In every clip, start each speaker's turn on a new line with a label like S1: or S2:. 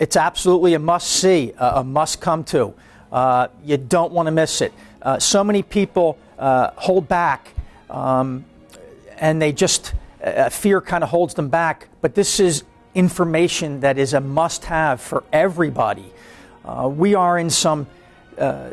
S1: It's absolutely a must see, a, must come to. Uh, you don't want to miss it. Uh, so many people uh, hold back um, and they just, fear kind of holds them back. But this is information that is a must have for everybody. Uh, we are in some uh,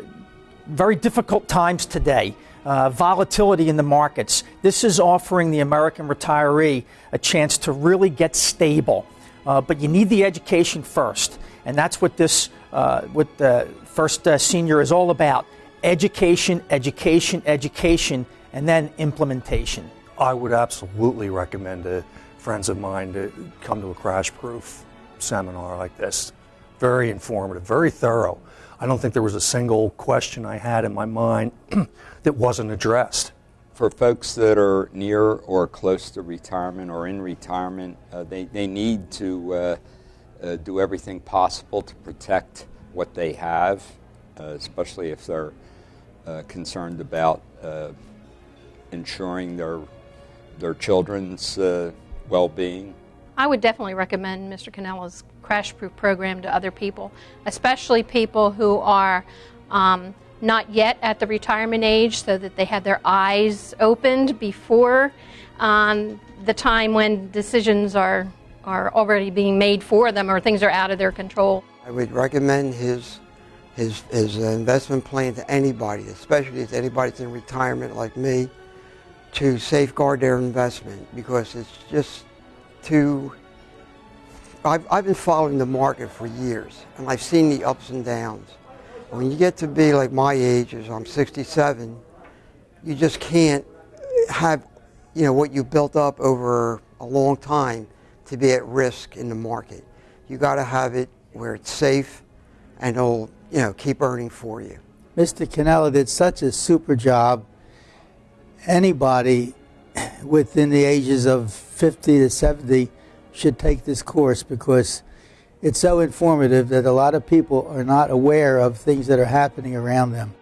S1: very difficult times today. Uh, volatility in the markets. This is offering the American retiree a chance to really get stable. Uh, but you need the education first, and that's what this, uh, what the First uh, Senior is all about: education, education, education, and then implementation.
S2: I would absolutely recommend to friends of mine to come to a crash proof seminar like this. Very informative, very thorough. I don't think there was a single question I had in my mind that wasn't addressed.
S3: For folks that are near or close to retirement or in retirement, uh, they, they need to uh, uh, do everything possible to protect what they have, uh, especially if they're uh, concerned about uh, ensuring their their children's uh, well-being.
S4: I would definitely recommend Mr. Canella's crash proof program to other people, especially people who are um, not yet at the retirement age so that they have their eyes opened before um, the time when decisions are, are already being made for them or things are out of their control.
S5: I would recommend his, his, his investment plan to anybody, especially if anybody's in retirement like me to safeguard their investment because it's just too. I've, I've been following the market for years and I've seen the ups and downs. When you get to be like my age, as I'm 67, you just can't have you know what you built up over a long time to be at risk in the market. You got to have it where it's safe and it'll you know keep earning for you.
S6: Mr. Canella did such a super job anybody within the ages of 50 to 70 should take this course because it's so informative that a lot of people are not aware of things that are happening around them.